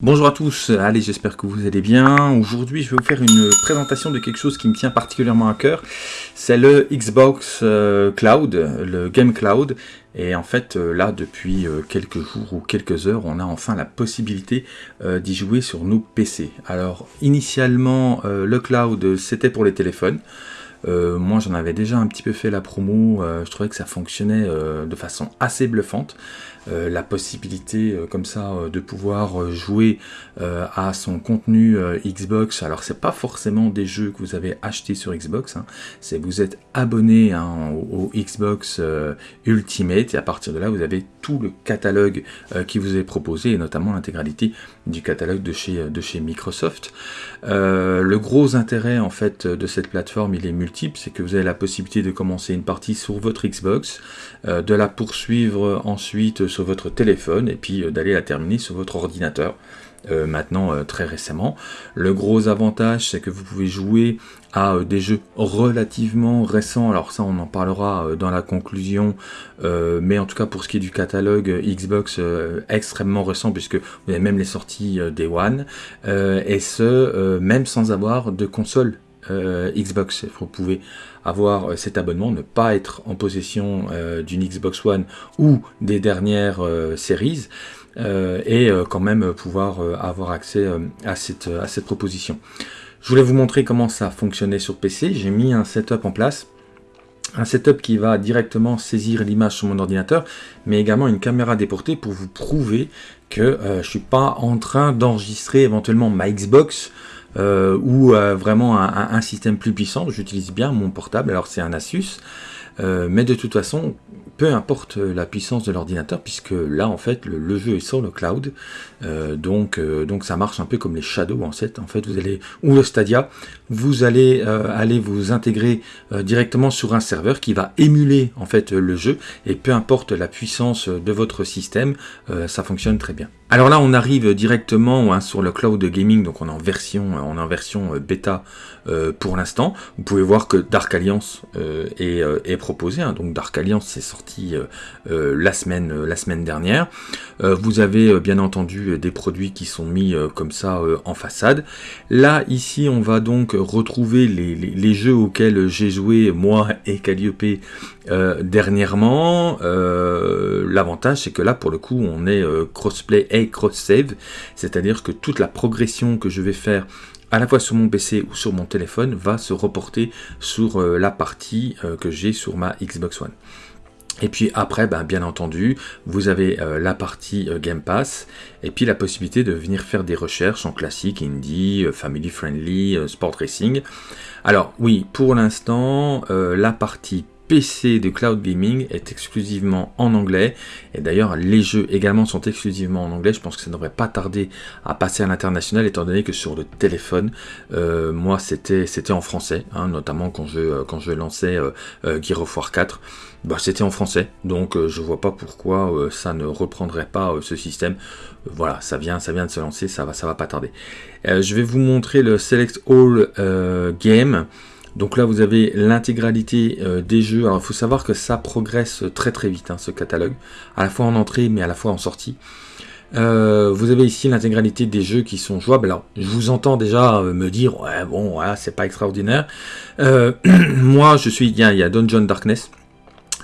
Bonjour à tous, allez j'espère que vous allez bien. Aujourd'hui je vais vous faire une présentation de quelque chose qui me tient particulièrement à cœur. C'est le Xbox euh, Cloud, le Game Cloud. Et en fait euh, là depuis euh, quelques jours ou quelques heures on a enfin la possibilité d'y jouer sur nos PC. Alors initialement le cloud c'était pour les téléphones. Moi j'en avais déjà un petit peu fait la promo, je trouvais que ça fonctionnait de façon assez bluffante. Euh, la possibilité euh, comme ça euh, de pouvoir jouer à son contenu Xbox. Alors c'est pas forcément des jeux que vous avez achetés sur Xbox, hein. c'est vous êtes abonné hein, au, Xbox Ultimate et à partir de là vous avez tout le catalogue qui vous est proposé et notamment l'intégralité du catalogue de chez, de chez Microsoft. le gros intérêt en fait de cette plateforme il est c'est que vous avez la possibilité de commencer une partie sur votre Xbox, de la poursuivre ensuite sur votre téléphone et puis euh, d'aller la terminer sur votre ordinateur. Euh, maintenant euh, très récemment. Le gros avantage c'est que vous pouvez jouer à des jeux relativement récents, alors ça on en parlera dans la conclusion, mais en tout cas pour ce qui est du catalogue Xbox extrêmement récent puisque vous avez même les sorties Day One, et ce même sans avoir de console Xbox. Vous pouvez avoir euh, cet abonnement, ne pas être en possession euh, d'une Xbox One ou des dernières euh, séries, et quand même pouvoir avoir accès à, cette, à cette proposition. Je voulais vous montrer comment ça fonctionnait sur PC. J'ai mis un setup en place un setup qui va directement saisir l'image sur mon ordinateur, mais également une caméra déportée pour vous prouver que je ne suis pas en train d'enregistrer éventuellement ma Xbox euh, ou euh, vraiment un, système plus puissant. J'utilise bien mon portable, alors c'est un Asus, euh, mais de toute façon, peu importe la puissance de l'ordinateur, puisque là, en fait, le, jeu est sur le cloud, donc, ça marche un peu comme les Shadows, en fait. En fait, vous allez, ou le Stadia, vous allez vous intégrer directement sur un serveur qui va émuler, en fait, le jeu, et peu importe la puissance de votre système, ça fonctionne très bien. Alors là, on arrive directement hein, sur le cloud gaming, donc on est en version, euh, on est en version euh, bêta euh, pour l'instant. Vous pouvez voir que Dark Alliance est, proposé, hein. donc Dark Alliance c'est sorti la semaine, dernière. vous avez bien entendu des produits qui sont mis comme ça en façade. Là, ici, on va donc retrouver les jeux auxquels j'ai joué moi et Calliope dernièrement. L'avantage, c'est que là, pour le coup, on est crossplay cross-save, c'est-à-dire que toute la progression que je vais faire à la fois sur mon PC ou sur mon téléphone va se reporter sur euh, la partie euh, que j'ai sur ma Xbox One. Et puis après, ben, bien entendu, vous avez euh, la partie Game Pass et puis la possibilité de venir faire des recherches en classique, indie, family friendly, sport racing. Alors oui, pour l'instant, la partie PC de cloud gaming est exclusivement en anglais. Et d'ailleurs, les jeux également sont exclusivement en anglais. Je pense que ça ne devrait pas tarder à passer à l'international, étant donné que sur le téléphone, euh, moi, c'était en français, hein, notamment quand je, quand je lançais euh, euh, Gear of War 4. Bah, c'était en français, donc je vois pas pourquoi ça ne reprendrait pas ce système. voilà, ça vient, ça vient de se lancer, ça va, ça va pas tarder. je vais vous montrer le Select All Game. Donc là, vous avez l'intégralité euh, des jeux. Alors, il faut savoir que ça progresse très très vite, hein, ce catalogue. À la fois en entrée, mais à la fois en sortie. Euh, vous avez ici l'intégralité des jeux qui sont jouables. Alors, je vous entends déjà euh, me dire, ouais, bon, voilà, c'est pas extraordinaire. moi, je suis, il y a Dungeon Darkness.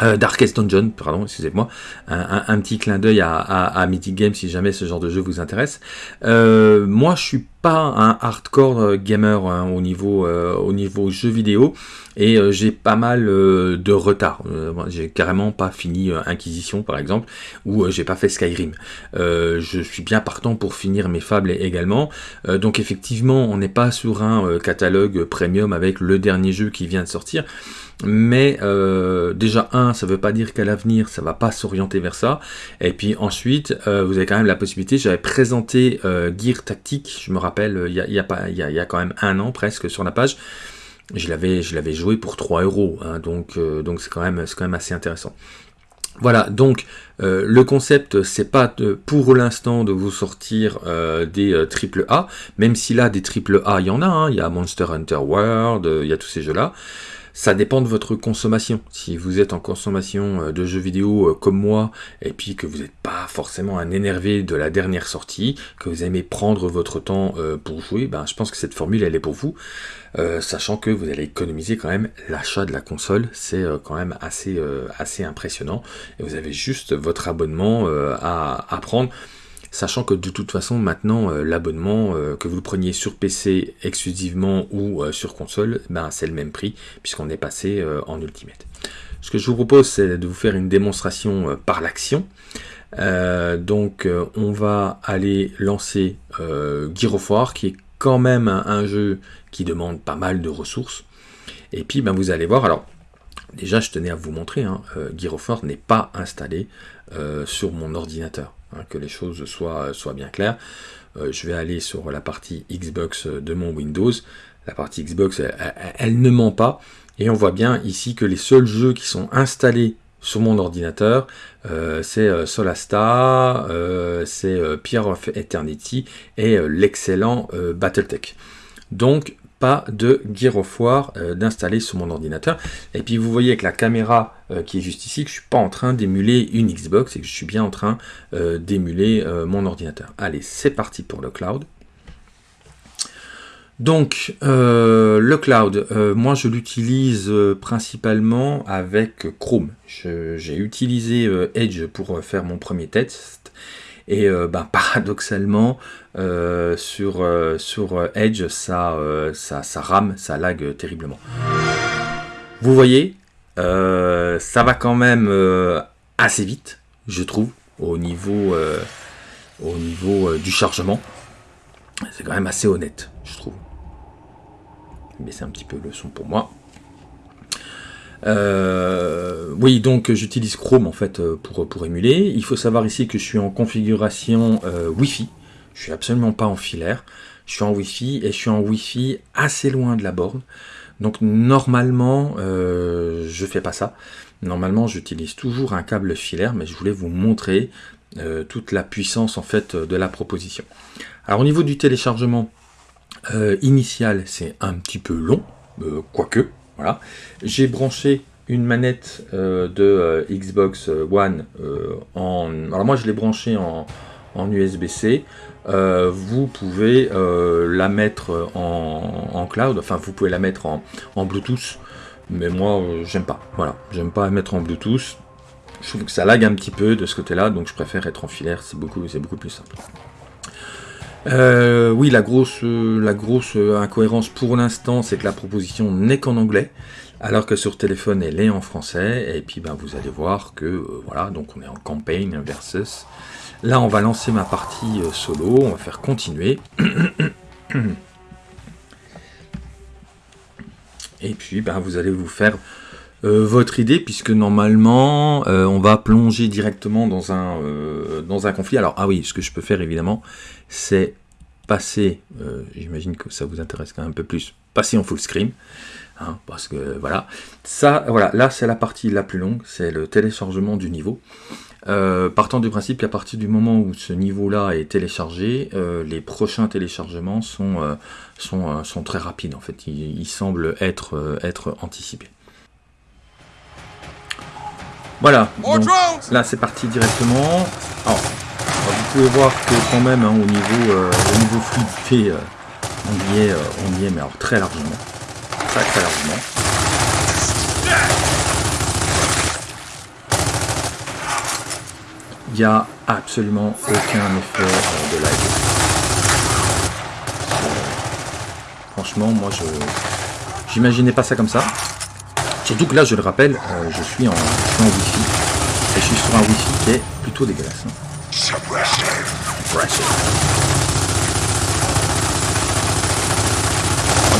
Darkest Dungeon, pardon, excusez-moi, un, petit clin d'œil à, à, Mythic Games si jamais ce genre de jeu vous intéresse. moi, je suis pas un hardcore euh, gamer hein, au niveau euh, au niveau jeu vidéo et euh, j'ai pas mal de retard. j'ai carrément pas fini Inquisition par exemple ou j'ai pas fait Skyrim. je suis bien partant pour finir mes fables également. donc effectivement, on n'est pas sur un catalogue premium avec le dernier jeu qui vient de sortir. Mais déjà un, ça veut pas dire qu'à l'avenir ça va pas s'orienter vers ça. Et puis ensuite, vous avez quand même la possibilité. J'avais présenté Gear Tactique, je me rappelle euh, il y a, quand même un an presque sur la page. Je l'avais, joué pour 3 euros, hein, donc euh, c'est quand même, quand même assez intéressant. Voilà, donc euh, le concept, c'est pas pour l'instant de vous sortir des triple A, même si là des triple A, il y en a, hein. il y a Monster Hunter World, il y a tous ces jeux-là. Ça dépend de votre consommation. Si vous êtes en consommation euh, de jeux vidéo euh, comme moi, et puis que vous n'êtes pas forcément un énervé de la dernière sortie, que vous aimez prendre votre temps pour jouer, ben, je pense que cette formule, elle est pour vous. sachant que vous allez économiser quand même l'achat de la console, c'est quand même assez, assez impressionnant. Et vous avez juste votre abonnement à, à prendre sachant que de toute façon maintenant euh, l'abonnement euh, que vous le preniez sur PC exclusivement ou euh, sur console, ben, c'est le même prix puisqu'on est passé en Ultimate. Ce que je vous propose c'est de vous faire une démonstration par l'action. donc on va aller lancer of War qui est quand même un, jeu qui demande pas mal de ressources. Et puis ben, vous allez voir, alors déjà je tenais à vous montrer, hein, of War n'est pas installé sur mon ordinateur. Hein, que les choses soient, soient bien claires. Euh, je vais aller sur la partie Xbox de mon Windows. La partie Xbox, elle, ne ment pas. Et on voit bien ici que les seuls jeux qui sont installés sur mon ordinateur, euh, c'est euh, Solasta, c'est Pierre of Eternity et l'excellent Battletech. Donc de Gear of War euh, d'installer sur mon ordinateur. Et puis vous voyez avec la caméra euh, qui est juste ici que je suis pas en train d'émuler une Xbox et que je suis bien en train euh, d'émuler mon ordinateur. Allez, c'est parti pour le cloud. Donc, le cloud, moi je l'utilise principalement avec Chrome. J'ai utilisé Edge pour faire mon premier test et euh, bah, paradoxalement, euh, sur, euh, sur Edge, ça, ça, ça, rame, ça lag terriblement. Vous voyez, ça va quand même assez vite, je trouve, au niveau, au niveau du chargement. C'est quand même assez honnête, je trouve. Mais c'est un petit peu le son pour moi. Euh, oui, donc j'utilise Chrome en fait euh, pour, émuler. Il faut savoir ici que je suis en configuration euh, Wi-Fi. Je suis absolument pas en filaire. Je suis en Wi-Fi et je suis en Wi-Fi assez loin de la borne. Donc normalement, euh, je fais pas ça. Normalement, j'utilise toujours un câble filaire, mais je voulais vous montrer toute la puissance en fait de la proposition. Alors au niveau du téléchargement initial, c'est un petit peu long, quoique, voilà. J'ai branché une manette euh, de euh, Xbox One euh, en... Alors moi je l'ai branché en, USB-C. vous pouvez la mettre en, cloud, enfin vous pouvez la mettre en, Bluetooth, mais moi j'aime pas. Voilà, j'aime pas mettre en Bluetooth. Je trouve que ça lag un petit peu de ce côté-là, donc je préfère être en filaire, c'est beaucoup, beaucoup plus simple. Oui, la grosse, la grosse incohérence pour l'instant, c'est que la proposition n'est qu'en anglais, alors que sur téléphone, elle est en français. Et puis, ben, vous allez voir que, euh, voilà, donc on est en campagne versus. Là, on va lancer ma partie euh, solo, on va faire continuer. Et puis, ben, vous allez vous faire votre idée, puisque normalement, on va plonger directement dans un, dans un conflit. Alors, ah oui, ce que je peux faire, évidemment, c'est passer, euh, j'imagine que ça vous intéresse quand même un peu plus, passer en full screen, hein, parce que voilà, ça, voilà, là c'est la partie la plus longue, c'est le téléchargement du niveau. Euh, partant du principe qu'à partir du moment où ce niveau-là est téléchargé, euh, les prochains téléchargements sont, sont, sont, très rapides en fait, ils, semblent être, être anticipés. Voilà, là c'est parti directement. Alors, vous pouvez voir que quand même hein, au niveau euh, au niveau fluidité euh, on y est euh, on y est mais alors très largement très très largement il n'y a absolument aucun effet de lag franchement moi je j'imaginais pas ça comme ça. Surtout que là je le rappelle je suis en, je wifi. Et je suis sur un wifi qui est plutôt dégueulasse hein. Suppressive. Suppressive.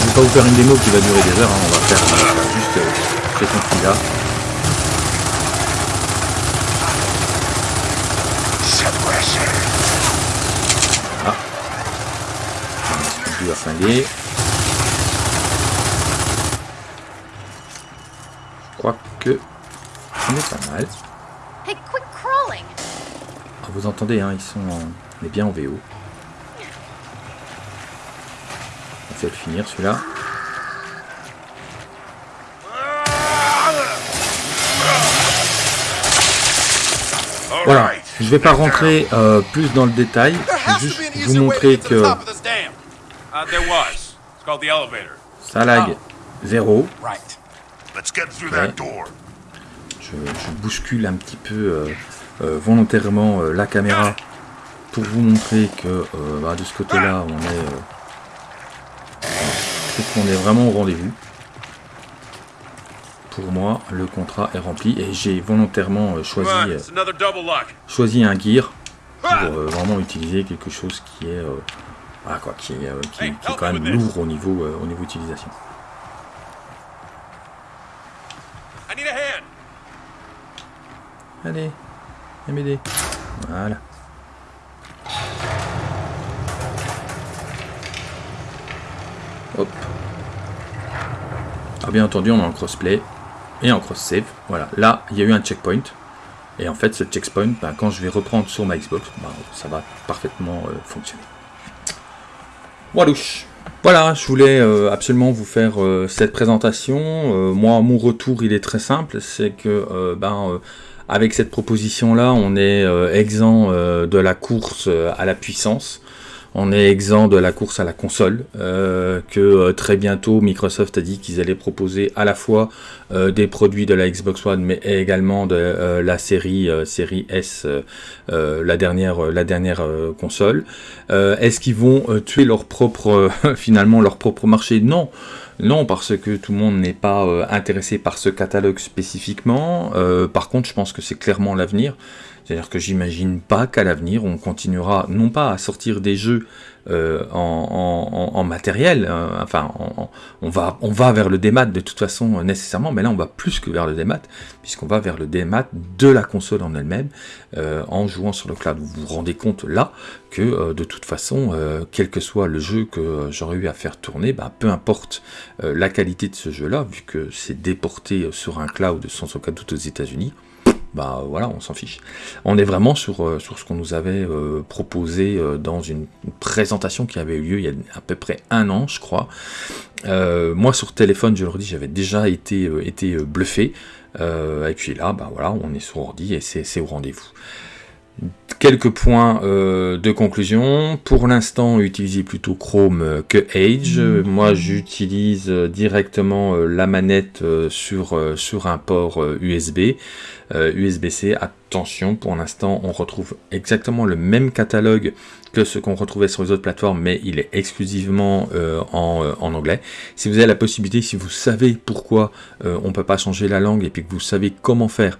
je vais pas vous faire une démo qui va durer des heures, hein. on va faire euh, juste euh, ces là. Ah. On va flinguer. Je crois que on est pas mal vous entendez, hein, ils sont on est bien en VO. Il va finir celui-là. Voilà, je ne vais pas rentrer euh, plus dans le détail, je vais juste vous montrer que ça lag. 0. Je, bouscule un petit peu euh, euh, volontairement la caméra pour vous montrer que bah, de ce côté-là, on est on est vraiment au rendez-vous pour moi, le contrat est rempli et j'ai volontairement euh, choisi, euh, choisi un gear pour euh, vraiment utiliser quelque chose qui est, voilà quoi, qui est, qui, est quand même lourd au niveau, au niveau utilisation. Allez, viens m'aider. Voilà. Alors bien entendu, on a un crossplay et en cross-save. Voilà, là, il y a eu un checkpoint. Et en fait, ce checkpoint, ben, quand je vais reprendre sur ma Xbox, ben, ça va parfaitement euh, fonctionner. Walouche voilà, je voulais euh, absolument vous faire euh, cette présentation. moi, mon retour, il est très simple, c'est que ben, avec cette proposition-là, on est exempt de la course à la puissance on est exempt de la course à la console, euh, que euh, très bientôt Microsoft a dit qu'ils allaient proposer à la fois euh, des produits de la Xbox One, mais également de la série S, la dernière la dernière console. Est-ce qu'ils vont tuer leur propre finalement leur propre marché? Non. Non, parce que tout le monde n'est pas intéressé par ce catalogue spécifiquement. par contre, je pense que c'est clairement l'avenir. C'est-à-dire que j'imagine pas qu'à l'avenir, on continuera non pas à sortir des jeux euh, en, matériel, euh, enfin, on, va, on va vers le démat de toute façon nécessairement, mais là on va plus que vers le démat, puisqu'on va vers le démat de la console en elle-même, euh, en jouant sur le cloud. Vous vous rendez compte là que de toute façon, quel que soit le jeu que j'aurais eu à faire tourner, bah, peu importe la qualité de ce jeu-là, vu que c'est déporté sur un cloud sans aucun doute aux États-Unis, bah voilà, on s'en fiche. On est vraiment sur, euh, sur ce qu'on nous avait euh, proposé euh, dans une présentation qui avait eu lieu il y a à peu près un an, je crois. moi, sur téléphone, je leur dis, j'avais déjà été, été bluffé. et puis là, bah voilà, on est sur ordi et c'est au rendez-vous. Quelques points de conclusion. Pour l'instant, utilisez plutôt Chrome que Edge. Moi, j'utilise directement la manette sur, sur un port USB. USB-C. Attention, pour l'instant, on retrouve exactement le même catalogue que ce qu'on retrouvait sur les autres plateformes, mais il est exclusivement euh, en, euh, en, anglais. Si vous avez la possibilité, si vous savez pourquoi euh, on ne peut pas changer la langue et puis que vous savez comment faire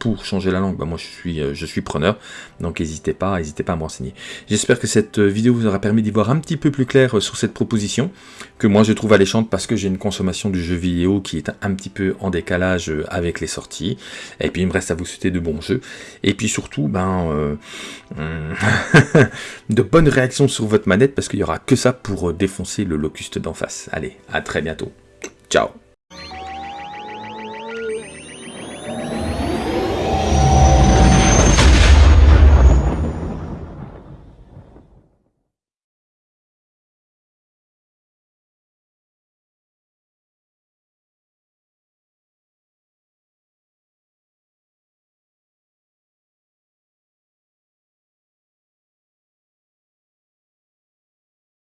pour changer la langue, bah moi je suis, je suis preneur, donc n'hésitez pas, n'hésitez pas à me renseigner. J'espère que cette vidéo vous aura permis d'y voir un petit peu plus clair sur cette proposition, que moi je trouve alléchante parce que j'ai une consommation du jeu vidéo qui est un petit peu en décalage avec les sorties, et puis il me reste à vous souhaiter de bons jeux, et puis surtout, ben, de bonnes réactions sur votre manette parce qu'il n'y aura que ça pour euh, défoncer le locuste d'en face. Allez, à très bientôt. Ciao